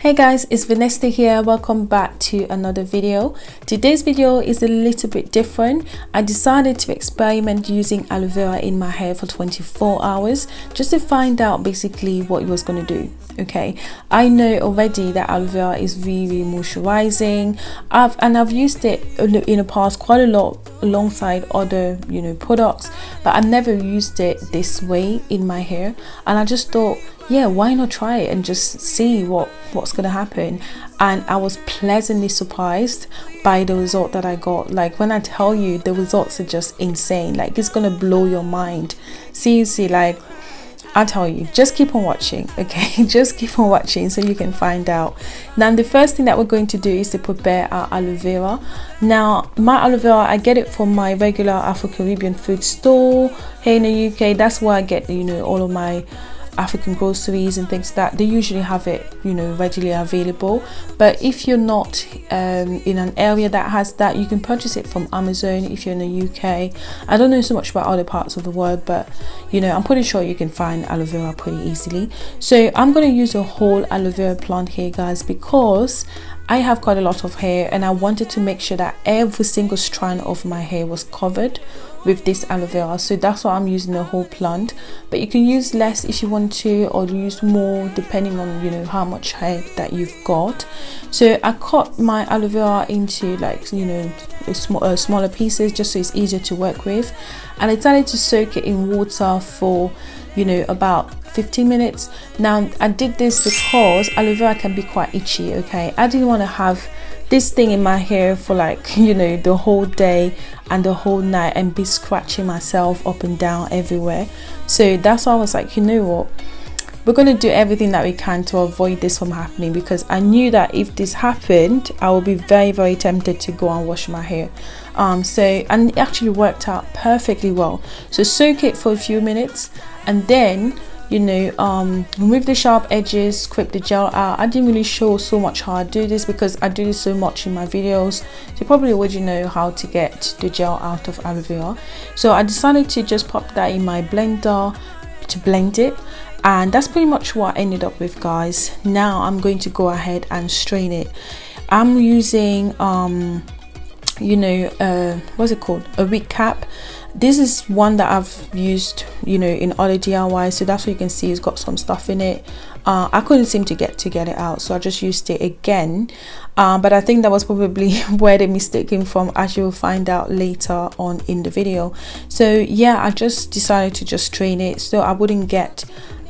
Hey guys, it's Vanessa here. Welcome back to another video. Today's video is a little bit different. I decided to experiment using aloe vera in my hair for 24 hours just to find out basically what it was going to do. Okay, I know already that aloe vera is really moisturizing. I've and I've used it in the past quite a lot alongside other you know products, but I've never used it this way in my hair, and I just thought yeah why not try it and just see what what's gonna happen? And i was pleasantly surprised by the result that i got. Like when i tell you the results are just insane. Like it's gonna blow your mind. Seriously like I'll tell you, just keep on watching, okay? just keep on watching so you can find out. Now, the first thing that we're going to do is to prepare our aloe vera. Now, my aloe vera, I get it from my regular Afro-Caribbean food store here in the UK. That's where I get, you know, all of my African groceries and things like that they usually have it you know readily available. But if you're not um, in an area that has that you can purchase it from Amazon if you're in the UK I don't know so much about other parts of the world but you know I'm pretty sure you can find aloe vera pretty easily. So I'm going to use a whole aloe vera plant here guys because I have quite a lot of hair and I wanted to make sure that every single strand of my hair was covered with this aloe vera. So that's why I'm using the whole plant. But you can use less if you want to or use more depending on you know how much hair that you've got. So I cut my aloe vera into like you know uh, smaller pieces just so it's easier to work with. And I decided to soak it in water for you know about 15 minutes. Now I did this because aloe vera can be quite itchy okay? I didn't want to have this thing in my hair for like you know the whole day and the whole night and be scratching myself up and down everywhere. So that's why I was like you know what? We're going to do everything that we can to avoid this from happening because I knew that if this happened I would be very very tempted to go and wash my hair. Um so and it actually worked out perfectly well. So soak it for a few minutes and then you know um remove the sharp edges scrape the gel out. I didn't really show so much how i do this because i do this so much in my videos. So probably already know how to get the gel out of aloe vera. So i decided to just pop that in my blender to blend it. And that's pretty much what i ended up with guys. Now i'm going to go ahead and strain it. I'm using um you know uh what's it called? A wig cap this is one that I've used you know in other DIY so that's what you can see. It's got some stuff in it. Uh, I couldn't seem to get to get it out so I just used it again. Uh, but I think that was probably where the mistake came from as you'll find out later on in the video. So yeah I just decided to just strain it so I wouldn't get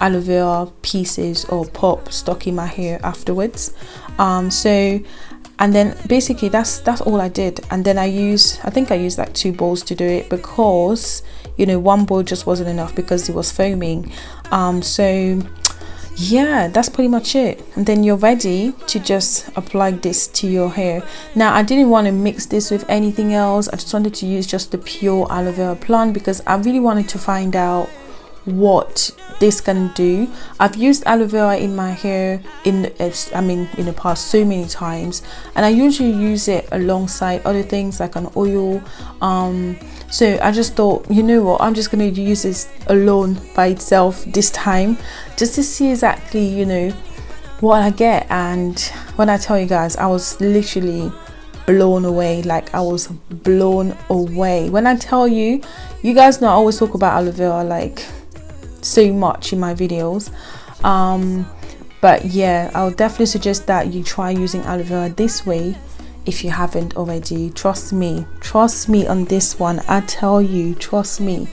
aloe vera pieces or pop stuck in my hair afterwards. Um, so and then basically that's that's all I did. And then I use I think I used like two bowls to do it because you know one bowl just wasn't enough because it was foaming. Um so yeah that's pretty much it. And then you're ready to just apply this to your hair. Now i didn't want to mix this with anything else. I just wanted to use just the pure aloe vera plant because i really wanted to find out what this can do. I've used aloe vera in my hair in i mean in the past so many times and i usually use it alongside other things like an oil. Um so i just thought you know what i'm just going to use this alone by itself this time just to see exactly you know what i get. And when i tell you guys i was literally blown away like i was blown away. When i tell you you guys know i always talk about aloe vera like so much in my videos. Um, but yeah i'll definitely suggest that you try using aloe vera this way if you haven't already. Trust me trust me on this one. I tell you trust me.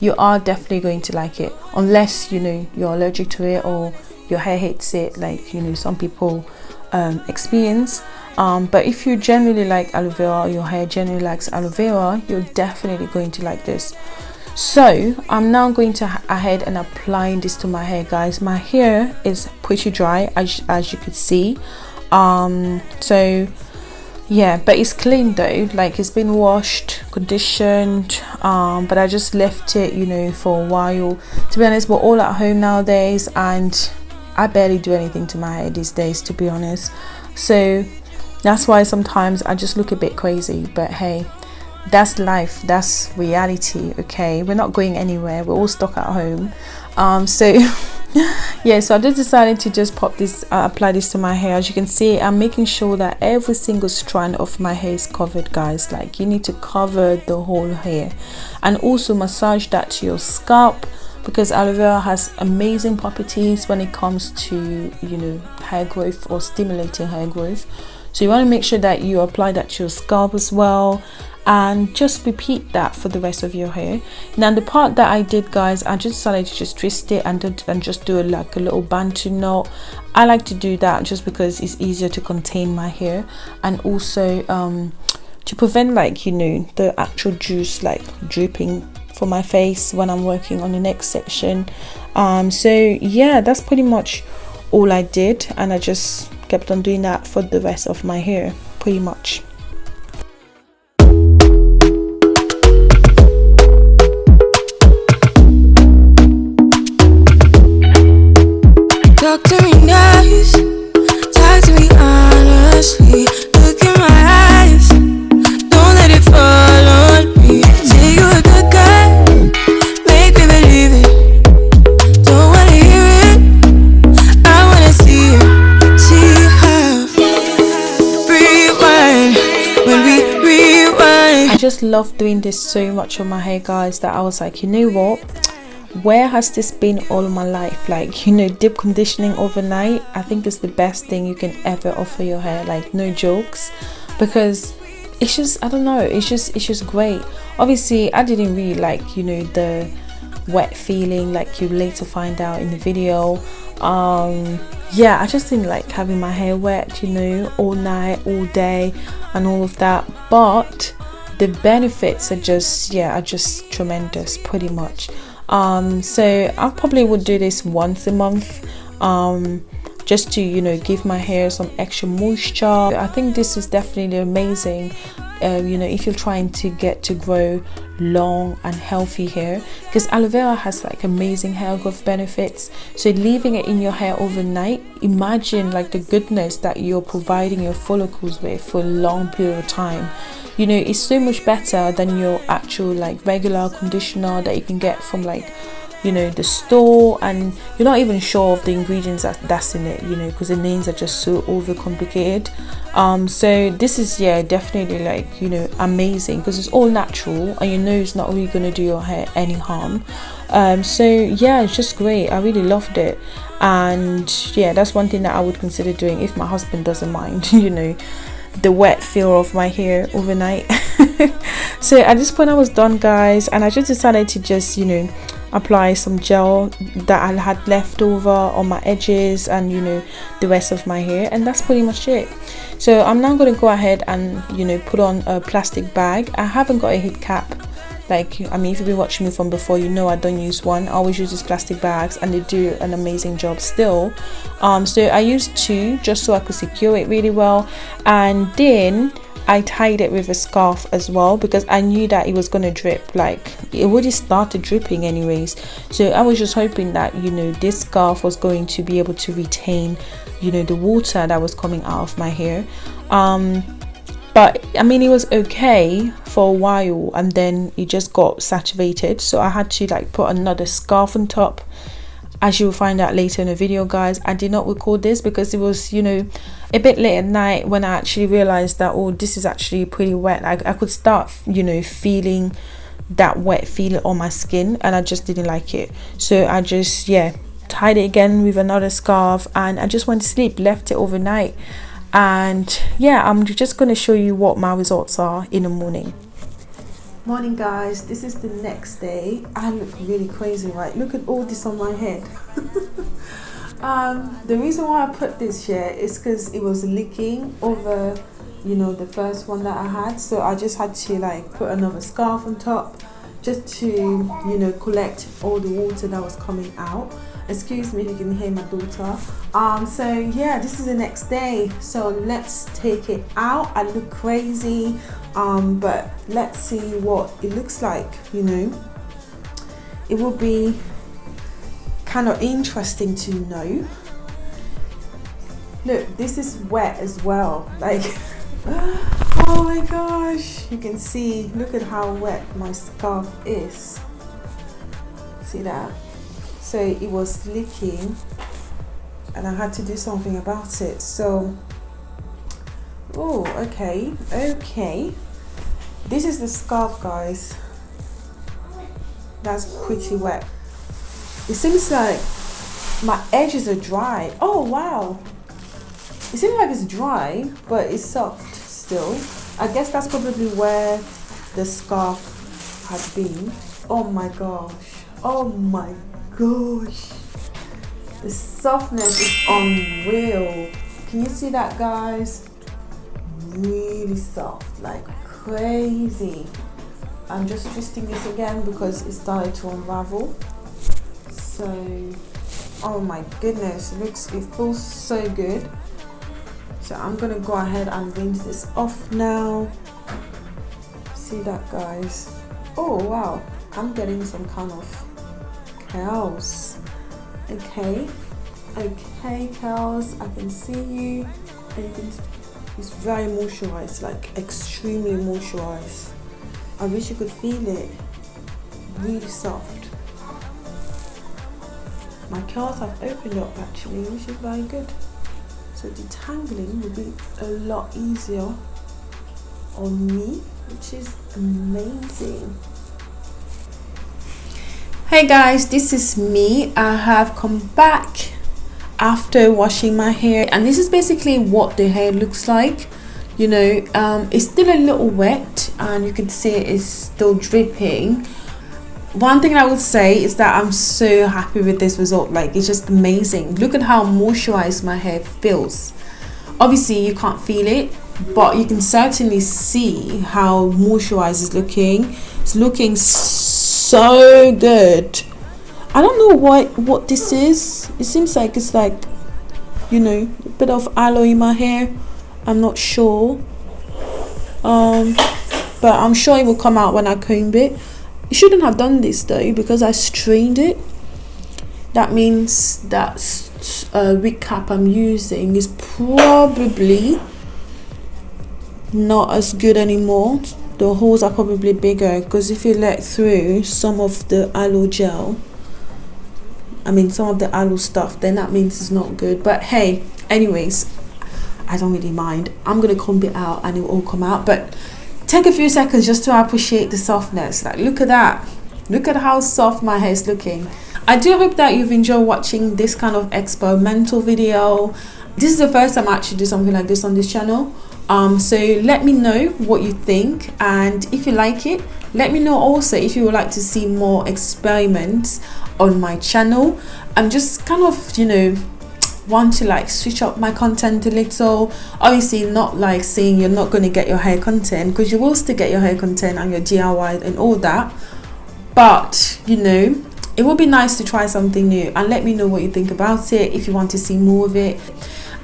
You are definitely going to like it. Unless you know you're allergic to it or your hair hates it like you know some people um, experience. Um, but if you generally like aloe vera your hair generally likes aloe vera you're definitely going to like this so i'm now going to ahead and applying this to my hair guys. My hair is pretty dry as, as you could see. Um so yeah but it's clean though. Like it's been washed conditioned um but i just left it you know for a while. To be honest we're all at home nowadays and i barely do anything to my hair these days to be honest. So that's why sometimes i just look a bit crazy but hey that's life. That's reality okay? We're not going anywhere. We're all stuck at home. Um, so yeah so i just decided to just pop this uh, apply this to my hair. As you can see i'm making sure that every single strand of my hair is covered guys. Like you need to cover the whole hair. And also massage that to your scalp because aloe vera has amazing properties when it comes to you know hair growth or stimulating hair growth. So you want to make sure that you apply that to your scalp as well and just repeat that for the rest of your hair. Now the part that i did guys i just decided to just twist it and, and just do a, like a little bantu knot. I like to do that just because it's easier to contain my hair and also um, to prevent like you know the actual juice like dripping for my face when i'm working on the next section. Um, so yeah that's pretty much all i did and i just kept on doing that for the rest of my hair pretty much love doing this so much on my hair guys that I was like you know what? Where has this been all my life? Like you know deep conditioning overnight I think is the best thing you can ever offer your hair. Like no jokes because it's just I don't know it's just it's just great. Obviously I didn't really like you know the wet feeling like you later find out in the video. Um yeah I just didn't like having my hair wet you know all night all day and all of that. But the benefits are just yeah are just tremendous pretty much. Um so i probably would do this once a month um just to you know give my hair some extra moisture. I think this is definitely amazing um, you know if you're trying to get to grow long and healthy hair because aloe vera has like amazing hair growth benefits. So leaving it in your hair overnight imagine like the goodness that you're providing your follicles with for a long period of time. You know it's so much better than your actual like regular conditioner that you can get from like you know the store and you're not even sure of the ingredients that that's in it you know because the names are just so overcomplicated. Um so this is yeah definitely like you know amazing because it's all natural and you know it's not really going to do your hair any harm. Um so yeah it's just great. I really loved it. And yeah that's one thing that i would consider doing if my husband doesn't mind you know the wet feel of my hair overnight. So at this point i was done guys and i just decided to just you know apply some gel that i had left over on my edges and you know the rest of my hair and that's pretty much it. So i'm now going to go ahead and you know put on a plastic bag. I haven't got a heat cap like i mean if you've been watching me from before you know i don't use one. I always use these plastic bags and they do an amazing job still. Um so i used two just so i could secure it really well. And then I tied it with a scarf as well because I knew that it was going to drip like it already started dripping anyways. So I was just hoping that you know this scarf was going to be able to retain you know the water that was coming out of my hair. Um but I mean it was okay for a while and then it just got saturated. So I had to like put another scarf on top as you will find out later in the video guys I did not record this because it was you know a bit late at night when I actually realized that oh this is actually pretty wet. I, I could start you know feeling that wet feeling on my skin and I just didn't like it. So I just yeah tied it again with another scarf and I just went to sleep left it overnight. And yeah i'm just going to show you what my results are in the morning morning guys. This is the next day. I look really crazy right? Look at all this on my head. Um, the reason why i put this here is because it was leaking over you know the first one that i had. So i just had to like put another scarf on top just to you know collect all the water that was coming out excuse me if you can hear my daughter. Um so yeah this is the next day. So let's take it out. I look crazy. Um but let's see what it looks like you know. It will be kind of interesting to know. Look this is wet as well. Like oh my gosh. You can see. Look at how wet my scarf is. See that so it was leaking and I had to do something about it. So oh okay okay. This is the scarf guys. That's pretty wet. It seems like my edges are dry. Oh wow. It seems like it's dry but it's soft still. I guess that's probably where the scarf has been. Oh my gosh. Oh my gosh. The softness is unreal. Can you see that guys? Really soft like crazy. I'm just twisting this again because it started to unravel. So oh my goodness it looks it feels so good. So I'm gonna go ahead and rinse this off now. See that guys? Oh wow. I'm getting some kind of curls okay okay curls I can see you. It's very moisturized like extremely moisturized I wish you could feel it. Really soft. My curls have opened up actually which is very good. So detangling will be a lot easier on me which is amazing hey guys this is me. I have come back after washing my hair and this is basically what the hair looks like you know. Um, it's still a little wet and you can see it's still dripping. One thing I would say is that I'm so happy with this result. Like it's just amazing. Look at how moisturized my hair feels. Obviously you can't feel it but you can certainly see how moisturized it's looking. It's looking so good. I don't know what what this is. It seems like it's like you know a bit of aloe in my hair. I'm not sure. Um but I'm sure it will come out when I comb it. You shouldn't have done this though because I strained it. That means that uh, wig cap I'm using is probably not as good anymore the holes are probably bigger because if you let through some of the aloe gel I mean some of the aloe stuff then that means it's not good. But hey anyways I don't really mind. I'm gonna comb it out and it will all come out but take a few seconds just to appreciate the softness. Like look at that. Look at how soft my hair is looking. I do hope that you've enjoyed watching this kind of experimental video this is the first time I actually do something like this on this channel. Um, so let me know what you think and if you like it let me know also if you would like to see more experiments on my channel. I'm just kind of you know want to like switch up my content a little. Obviously not like saying you're not going to get your hair content because you will still get your hair content and your DIY and all that. But you know it would be nice to try something new and let me know what you think about it if you want to see more of it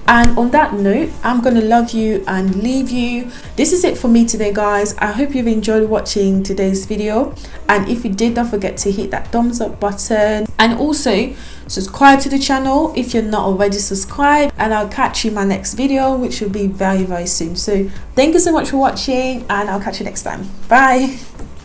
and on that note i'm gonna love you and leave you. This is it for me today guys. I hope you've enjoyed watching today's video. And if you did don't forget to hit that thumbs up button. And also subscribe to the channel if you're not already subscribed. And i'll catch you in my next video which will be very very soon. So thank you so much for watching and i'll catch you next time. Bye